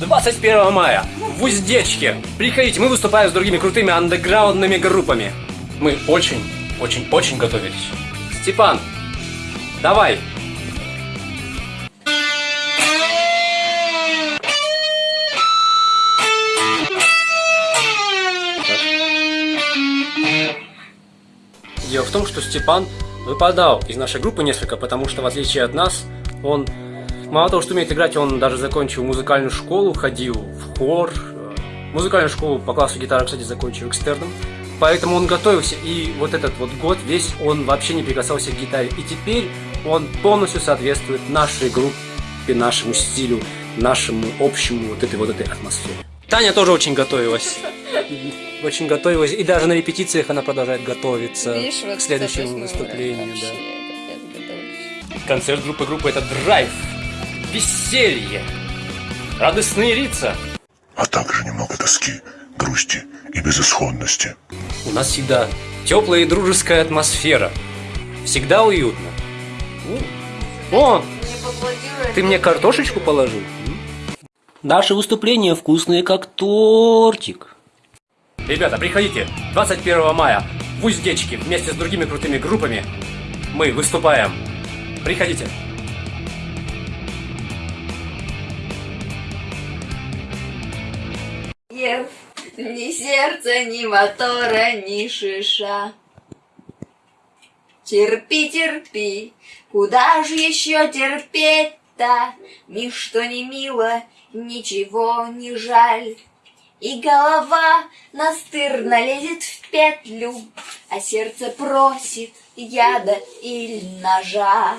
21 мая в Уздечке. Приходите, мы выступаем с другими крутыми андеграундными группами. Мы очень, очень, очень готовились. Степан, давай. Дело в том, что Степан выпадал из нашей группы несколько, потому что в отличие от нас, он мало того, что умеет играть, он даже закончил музыкальную школу, ходил в хор, музыкальную школу по классу гитары, кстати, закончил экстерном. Поэтому он готовился, и вот этот вот год весь он вообще не прикасался к гитаре. И теперь он полностью соответствует нашей группе, нашему стилю, нашему общему вот этой вот этой атмосфере. Таня тоже очень готовилась. Очень готовилась. И даже на репетициях она продолжает готовиться Видишь, вот к следующему выступлению. Да. Концерт группы группы это драйв, веселье, радостные лица. а также немного тоски, грусти и безысходности. У нас всегда теплая и дружеская атмосфера. Всегда уютно. О, ты мне картошечку положил? Наши выступления вкусные, как тортик. Ребята, приходите 21 мая в Уздечке вместе с другими крутыми группами. Мы выступаем. Приходите. Нет, ни сердца, ни мотора, ни шиша. Терпи, терпи, куда же еще терпеть-то? Ничто не мило, ничего не жаль. И голова настырно лезет в петлю, А сердце просит яда или ножа.